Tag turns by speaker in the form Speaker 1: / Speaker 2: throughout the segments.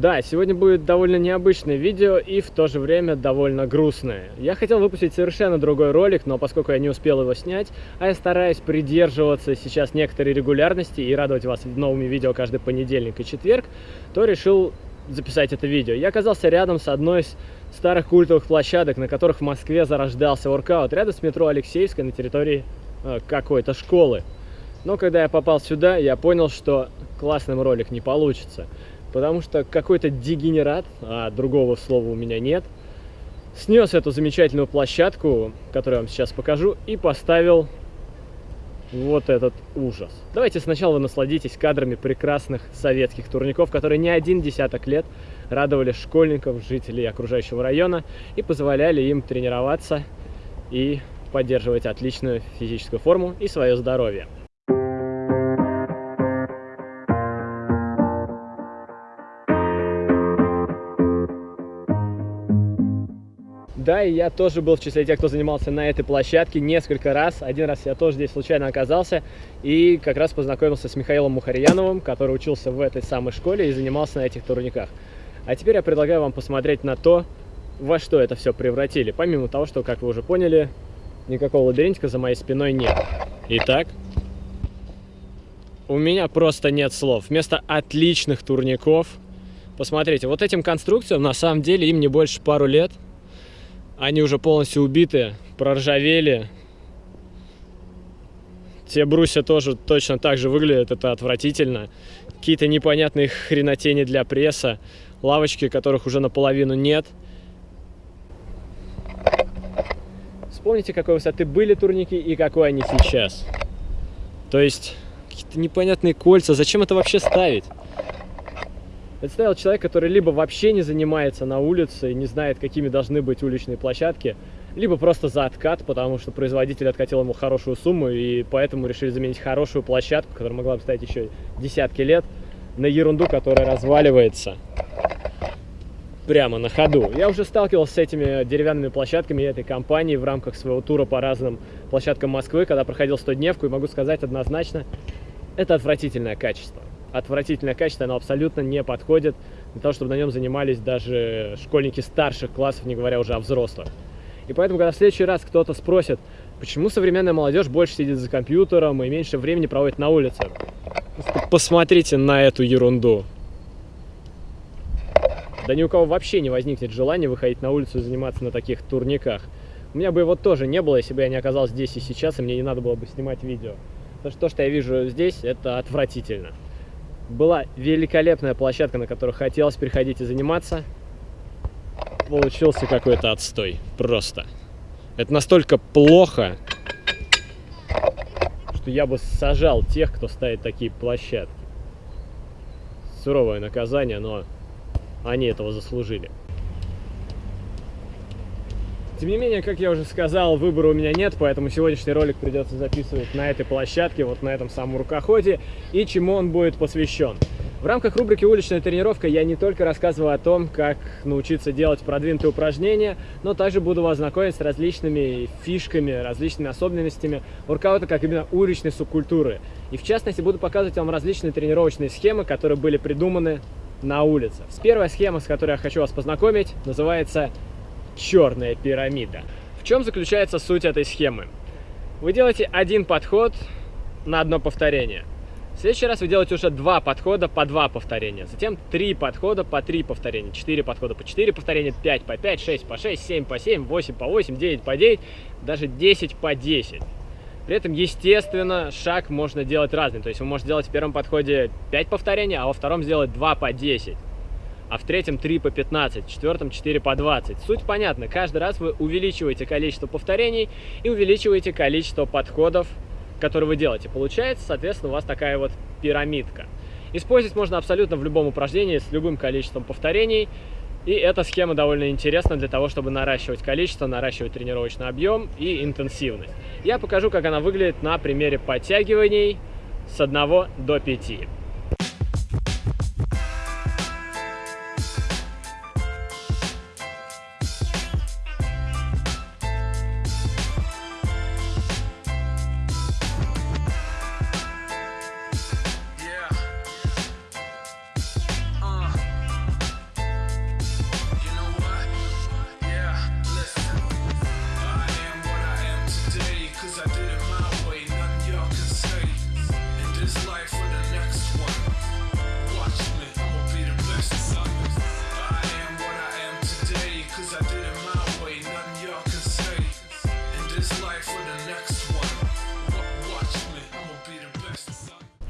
Speaker 1: Да, сегодня будет довольно необычное видео и в то же время довольно грустное. Я хотел выпустить совершенно другой ролик, но поскольку я не успел его снять, а я стараюсь придерживаться сейчас некоторой регулярности и радовать вас новыми видео каждый понедельник и четверг, то решил записать это видео. Я оказался рядом с одной из старых культовых площадок, на которых в Москве зарождался воркаут, рядом с метро Алексеевской на территории э, какой-то школы. Но когда я попал сюда, я понял, что классным ролик не получится потому что какой-то дегенерат, а другого слова у меня нет, снес эту замечательную площадку, которую я вам сейчас покажу, и поставил вот этот ужас. Давайте сначала вы насладитесь кадрами прекрасных советских турников, которые не один десяток лет радовали школьников, жителей окружающего района и позволяли им тренироваться и поддерживать отличную физическую форму и свое здоровье. Да, и я тоже был в числе тех, кто занимался на этой площадке несколько раз. Один раз я тоже здесь случайно оказался и как раз познакомился с Михаилом Мухарьяновым, который учился в этой самой школе и занимался на этих турниках. А теперь я предлагаю вам посмотреть на то, во что это все превратили. Помимо того, что, как вы уже поняли, никакого лабиринтика за моей спиной нет. Итак, у меня просто нет слов. Вместо отличных турников, посмотрите, вот этим конструкциям на самом деле им не больше пару лет – они уже полностью убиты, проржавели. Те брусья тоже точно так же выглядят, это отвратительно. Какие-то непонятные хренотени для пресса, лавочки, которых уже наполовину нет. Вспомните, какой высоты были турники и какой они сейчас. То есть, какие-то непонятные кольца. Зачем это вообще ставить? Представил человек, который либо вообще не занимается на улице и не знает, какими должны быть уличные площадки, либо просто за откат, потому что производитель откатил ему хорошую сумму, и поэтому решили заменить хорошую площадку, которая могла бы стоять еще десятки лет, на ерунду, которая разваливается прямо на ходу. Я уже сталкивался с этими деревянными площадками этой компании в рамках своего тура по разным площадкам Москвы, когда проходил 100-дневку, и могу сказать однозначно, это отвратительное качество отвратительное качество, оно абсолютно не подходит для того, чтобы на нем занимались даже школьники старших классов, не говоря уже о взрослых. И поэтому, когда в следующий раз кто-то спросит, почему современная молодежь больше сидит за компьютером и меньше времени проводит на улице, посмотрите на эту ерунду. Да ни у кого вообще не возникнет желания выходить на улицу и заниматься на таких турниках. У меня бы его тоже не было, если бы я не оказался здесь и сейчас, и мне не надо было бы снимать видео. Потому что то, что я вижу здесь, это отвратительно была великолепная площадка, на которую хотелось переходить и заниматься. Получился какой-то отстой. Просто. Это настолько плохо, что я бы сажал тех, кто ставит такие площадки. Суровое наказание, но они этого заслужили. Тем не менее, как я уже сказал, выбора у меня нет, поэтому сегодняшний ролик придется записывать на этой площадке, вот на этом самом рукоходе, и чему он будет посвящен. В рамках рубрики «Уличная тренировка» я не только рассказываю о том, как научиться делать продвинутые упражнения, но также буду вас знакомить с различными фишками, различными особенностями воркаута как именно уличной субкультуры. И в частности буду показывать вам различные тренировочные схемы, которые были придуманы на улице. Первая схема, с которой я хочу вас познакомить, называется черная пирамида. В чем заключается суть этой схемы? Вы делаете один подход на одно повторение. В следующий раз вы делаете уже два подхода по два повторения. Затем три подхода по три повторения. Четыре подхода по четыре повторения, пять по пять, шесть по шесть, семь по семь, восемь по восемь, девять по девять, даже десять по десять. При этом, естественно, шаг можно делать разный. То есть вы можете делать в первом подходе 5 повторений, а во втором сделать 2 по 10 а в третьем 3 по 15, в четвертом 4 по 20. Суть понятна, каждый раз вы увеличиваете количество повторений и увеличиваете количество подходов, которые вы делаете. Получается, соответственно, у вас такая вот пирамидка. Использовать можно абсолютно в любом упражнении с любым количеством повторений. И эта схема довольно интересна для того, чтобы наращивать количество, наращивать тренировочный объем и интенсивность. Я покажу, как она выглядит на примере подтягиваний с 1 до 5.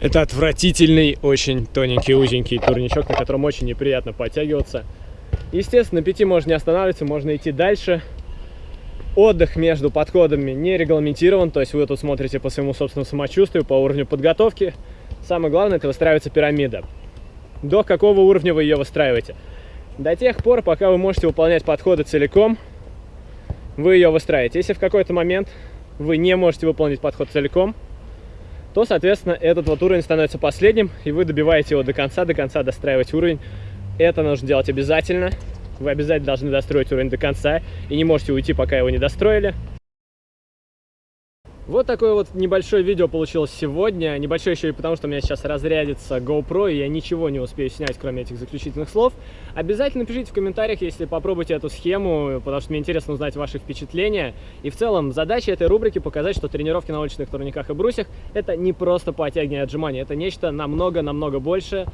Speaker 1: Это отвратительный, очень тоненький, узенький турничок, на котором очень неприятно подтягиваться. Естественно, на пяти можно не останавливаться, можно идти дальше. Отдых между подходами не регламентирован, то есть вы тут смотрите по своему собственному самочувствию, по уровню подготовки. Самое главное, это выстраивается пирамида. До какого уровня вы ее выстраиваете? До тех пор, пока вы можете выполнять подходы целиком, вы ее выстраиваете. Если в какой-то момент вы не можете выполнить подход целиком, то, соответственно, этот вот уровень становится последним, и вы добиваете его до конца, до конца достраивать уровень. Это нужно делать обязательно. Вы обязательно должны достроить уровень до конца, и не можете уйти, пока его не достроили. Вот такое вот небольшое видео получилось сегодня. Небольшое еще и потому, что у меня сейчас разрядится GoPro, и я ничего не успею снять, кроме этих заключительных слов. Обязательно пишите в комментариях, если попробуйте эту схему, потому что мне интересно узнать ваши впечатления. И в целом, задача этой рубрики показать, что тренировки на уличных турниках и брусьях – это не просто подтягивание отжимания, это нечто намного-намного больше.